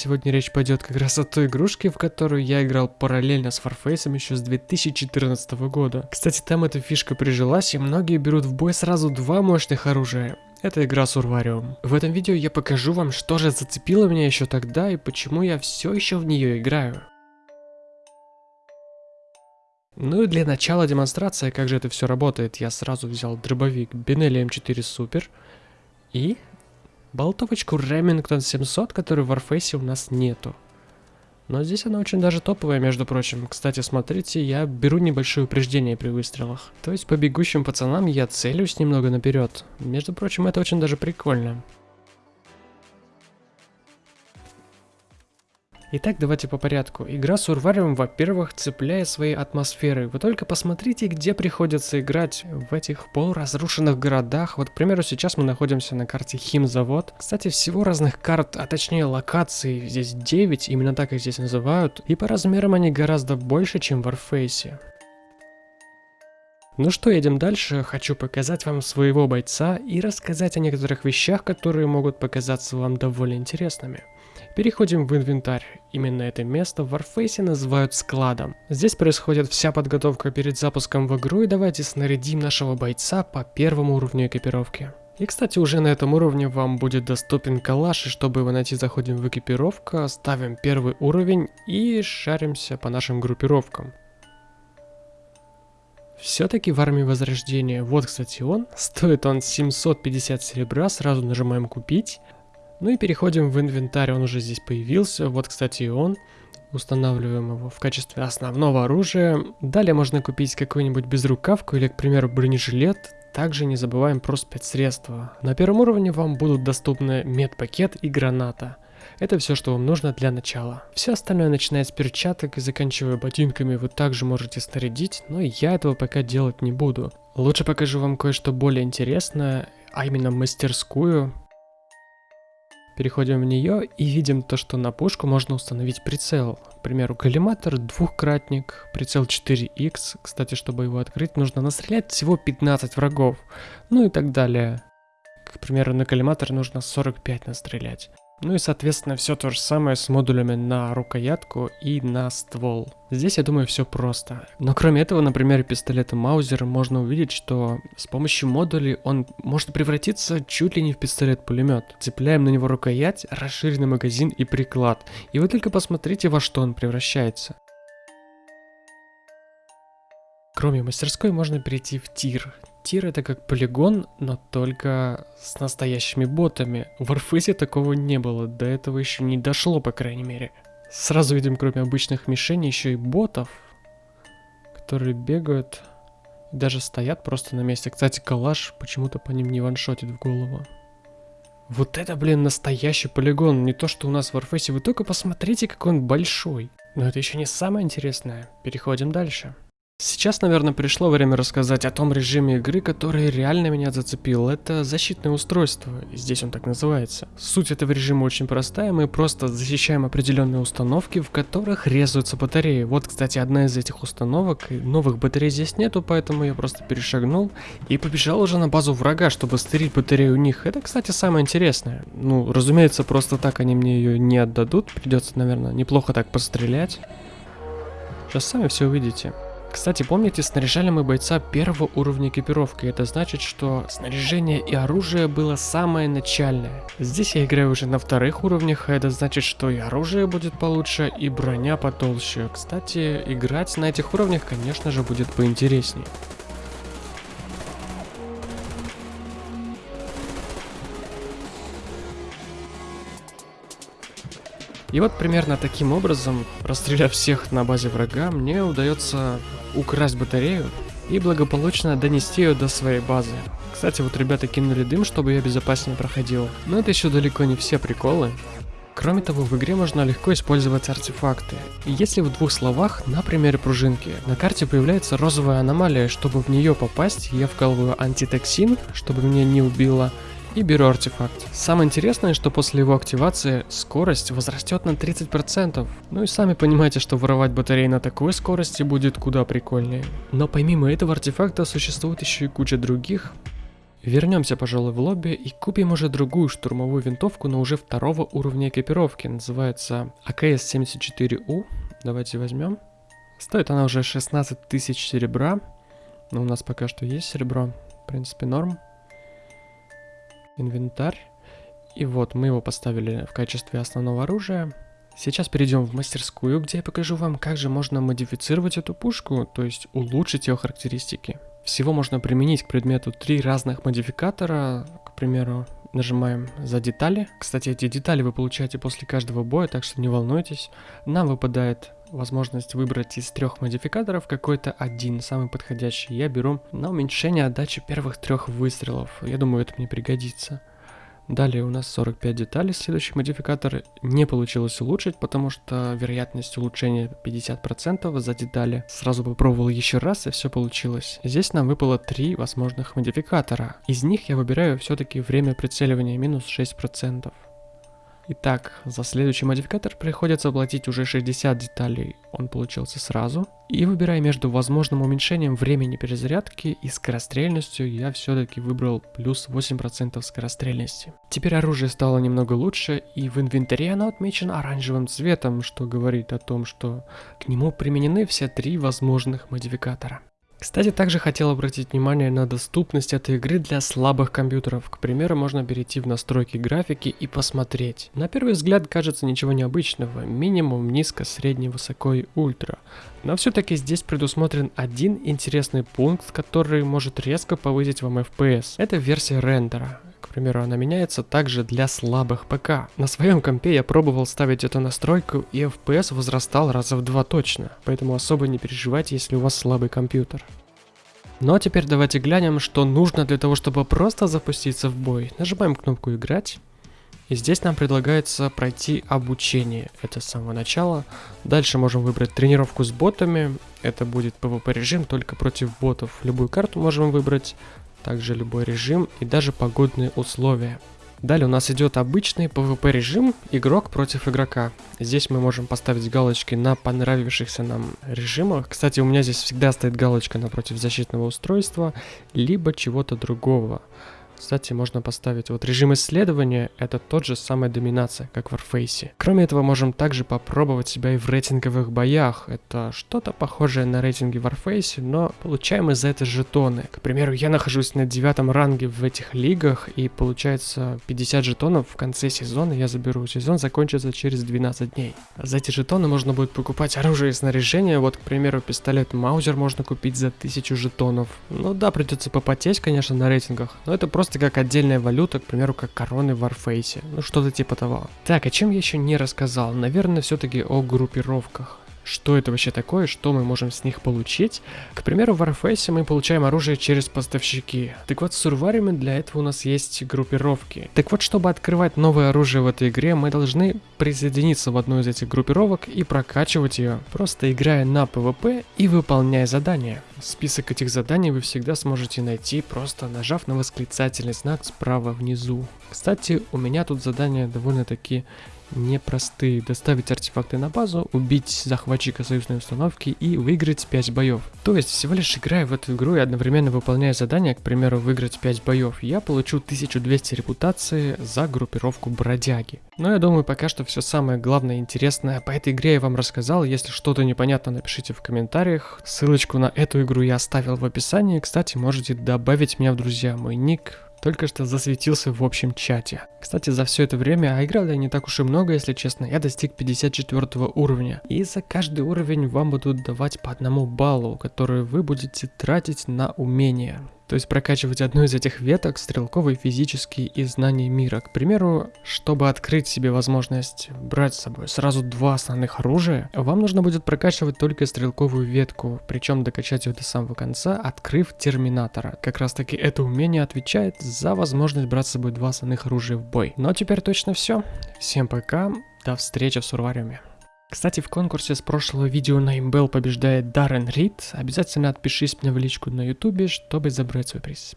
Сегодня речь пойдет как раз о той игрушке, в которую я играл параллельно с Warface еще с 2014 года. Кстати, там эта фишка прижилась, и многие берут в бой сразу два мощных оружия. Это игра Сурвариум. В этом видео я покажу вам, что же зацепило меня еще тогда и почему я все еще в нее играю. Ну и для начала демонстрация, как же это все работает, я сразу взял дробовик Benelli M4 Super и болтовочку Remington 700, которой в Warface у нас нету. Но здесь она очень даже топовая, между прочим. Кстати, смотрите, я беру небольшое упреждение при выстрелах. То есть по бегущим пацанам я целюсь немного наперед. Между прочим, это очень даже прикольно. Итак, давайте по порядку. Игра Урвариум, во-первых, цепляет своей атмосферой. Вы только посмотрите, где приходится играть в этих полуразрушенных городах. Вот, к примеру, сейчас мы находимся на карте Химзавод. Кстати, всего разных карт, а точнее локаций, здесь 9, именно так их здесь называют. И по размерам они гораздо больше, чем в Warface. Ну что, едем дальше. Хочу показать вам своего бойца и рассказать о некоторых вещах, которые могут показаться вам довольно интересными. Переходим в инвентарь. Именно это место в Warface называют складом. Здесь происходит вся подготовка перед запуском в игру и давайте снарядим нашего бойца по первому уровню экипировки. И кстати уже на этом уровне вам будет доступен калаш, и чтобы его найти заходим в экипировку, ставим первый уровень и шаримся по нашим группировкам. Все-таки в армии возрождения, вот кстати он, стоит он 750 серебра, сразу нажимаем купить. Ну и переходим в инвентарь, он уже здесь появился. Вот, кстати, и он. Устанавливаем его в качестве основного оружия. Далее можно купить какую-нибудь безрукавку или, к примеру, бронежилет. Также не забываем про спецсредства. На первом уровне вам будут доступны медпакет и граната. Это все, что вам нужно для начала. Все остальное, начиная с перчаток и заканчивая ботинками, вы также можете снарядить, но я этого пока делать не буду. Лучше покажу вам кое-что более интересное, а именно мастерскую. Переходим в нее и видим то, что на пушку можно установить прицел. К примеру, коллиматор двухкратник, прицел 4х. Кстати, чтобы его открыть, нужно настрелять всего 15 врагов. Ну и так далее. К примеру, на коллиматор нужно 45 настрелять. Ну и соответственно все то же самое с модулями на рукоятку и на ствол. Здесь я думаю все просто. Но кроме этого, на примере пистолета Маузер можно увидеть, что с помощью модулей он может превратиться чуть ли не в пистолет-пулемет. Цепляем на него рукоять, расширенный магазин и приклад. И вы только посмотрите во что он превращается. Кроме мастерской можно перейти в тир. Тир это как полигон, но только с настоящими ботами. В Warface такого не было, до этого еще не дошло, по крайней мере. Сразу видим, кроме обычных мишеней, еще и ботов, которые бегают и даже стоят просто на месте. Кстати, калаш почему-то по ним не ваншотит в голову. Вот это, блин, настоящий полигон, не то, что у нас в Warface. Вы только посмотрите, какой он большой. Но это еще не самое интересное. Переходим дальше. Сейчас, наверное, пришло время рассказать о том режиме игры, который реально меня зацепил. Это защитное устройство, здесь он так называется. Суть этого режима очень простая, мы просто защищаем определенные установки, в которых резаются батареи. Вот, кстати, одна из этих установок, новых батарей здесь нету, поэтому я просто перешагнул и побежал уже на базу врага, чтобы стырить батарею у них. Это, кстати, самое интересное. Ну, разумеется, просто так они мне ее не отдадут, придется, наверное, неплохо так пострелять. Сейчас сами все увидите. Кстати, помните, снаряжали мы бойца первого уровня экипировки. Это значит, что снаряжение и оружие было самое начальное. Здесь я играю уже на вторых уровнях, а это значит, что и оружие будет получше, и броня потолще. Кстати, играть на этих уровнях, конечно же, будет поинтереснее. И вот примерно таким образом, расстреляв всех на базе врага, мне удается украсть батарею и благополучно донести ее до своей базы. Кстати, вот ребята кинули дым, чтобы я безопаснее проходил. Но это еще далеко не все приколы. Кроме того, в игре можно легко использовать артефакты. И если в двух словах, на примере пружинки, на карте появляется розовая аномалия, чтобы в нее попасть, я вкалываю антитоксин, чтобы меня не убило, и беру артефакт. Самое интересное, что после его активации скорость возрастет на 30%. Ну и сами понимаете, что воровать батареи на такой скорости будет куда прикольнее. Но помимо этого артефакта существует еще и куча других Вернемся, пожалуй, в лобби и купим уже другую штурмовую винтовку, но уже второго уровня экипировки. Называется АКС-74У. Давайте возьмем. Стоит она уже 16 тысяч серебра. Но у нас пока что есть серебро. В принципе, норм. Инвентарь. И вот мы его поставили в качестве основного оружия. Сейчас перейдем в мастерскую, где я покажу вам, как же можно модифицировать эту пушку, то есть улучшить ее характеристики. Всего можно применить к предмету три разных модификатора, к примеру, нажимаем за детали. Кстати, эти детали вы получаете после каждого боя, так что не волнуйтесь. Нам выпадает возможность выбрать из трех модификаторов какой-то один, самый подходящий. Я беру на уменьшение отдачи первых трех выстрелов. Я думаю, это мне пригодится. Далее у нас 45 деталей, следующий модификатор не получилось улучшить, потому что вероятность улучшения 50% за детали. Сразу попробовал еще раз и все получилось. Здесь нам выпало три возможных модификатора. Из них я выбираю все-таки время прицеливания минус 6%. Итак, за следующий модификатор приходится оплатить уже 60 деталей, он получился сразу. И выбирая между возможным уменьшением времени перезарядки и скорострельностью, я все-таки выбрал плюс 8% скорострельности. Теперь оружие стало немного лучше, и в инвентаре оно отмечено оранжевым цветом, что говорит о том, что к нему применены все три возможных модификатора. Кстати, также хотел обратить внимание на доступность этой игры для слабых компьютеров. К примеру, можно перейти в настройки графики и посмотреть. На первый взгляд кажется ничего необычного. Минимум, низко, средний, высоко и ультра. Но все-таки здесь предусмотрен один интересный пункт, который может резко повысить вам FPS. Это версия рендера. Примеру, она меняется также для слабых ПК. На своем компе я пробовал ставить эту настройку и FPS возрастал раза в два точно, поэтому особо не переживайте, если у вас слабый компьютер. Ну а теперь давайте глянем, что нужно для того, чтобы просто запуститься в бой. Нажимаем кнопку «Играть». И здесь нам предлагается пройти обучение. Это с самого начала. Дальше можем выбрать тренировку с ботами. Это будет PvP режим только против ботов. Любую карту можем выбрать также любой режим и даже погодные условия. Далее у нас идет обычный PvP режим, игрок против игрока. Здесь мы можем поставить галочки на понравившихся нам режимах. Кстати, у меня здесь всегда стоит галочка напротив защитного устройства, либо чего-то другого. Кстати, можно поставить вот режим исследования, это тот же самая доминация, как в Warface. Кроме этого, можем также попробовать себя и в рейтинговых боях. Это что-то похожее на рейтинги в Warface, но получаем из-за это жетоны. К примеру, я нахожусь на девятом ранге в этих лигах, и получается 50 жетонов в конце сезона я заберу. Сезон закончится через 12 дней. За эти жетоны можно будет покупать оружие и снаряжение. Вот, к примеру, пистолет Маузер можно купить за 1000 жетонов. Ну да, придется попотеть, конечно, на рейтингах, но это просто просто как отдельная валюта, к примеру, как короны в Warface. Ну, что-то типа того. Так, о чем я еще не рассказал? Наверное, все-таки о группировках что это вообще такое, что мы можем с них получить. К примеру, в Warface мы получаем оружие через поставщики. Так вот, с сурварами для этого у нас есть группировки. Так вот, чтобы открывать новое оружие в этой игре, мы должны присоединиться в одну из этих группировок и прокачивать ее, просто играя на PvP и выполняя задания. Список этих заданий вы всегда сможете найти, просто нажав на восклицательный знак справа внизу. Кстати, у меня тут задания довольно-таки непростые. Доставить артефакты на базу, убить захватчика союзной установки и выиграть 5 боев. То есть, всего лишь играя в эту игру и одновременно выполняя задание, к примеру, выиграть 5 боев, я получу 1200 репутации за группировку бродяги. Но я думаю, пока что все самое главное и интересное по этой игре я вам рассказал. Если что-то непонятно, напишите в комментариях. Ссылочку на эту игру я оставил в описании. Кстати, можете добавить меня в друзья. Мой ник только что засветился в общем чате. Кстати, за все это время, а играл я не так уж и много, если честно, я достиг 54 уровня. И за каждый уровень вам будут давать по одному баллу, который вы будете тратить на умения. То есть прокачивать одну из этих веток, стрелковый, физический и знание мира. К примеру, чтобы открыть себе возможность брать с собой сразу два основных оружия, вам нужно будет прокачивать только стрелковую ветку, причем докачать ее до самого конца, открыв терминатора. Как раз таки это умение отвечает за возможность брать с собой два основных оружия в бой. Но теперь точно все. Всем пока, до встречи в Сурвариуме. Кстати, в конкурсе с прошлого видео на имбел побеждает Даррен Рид. Обязательно отпишись мне в личку на ютубе, чтобы забрать свой приз.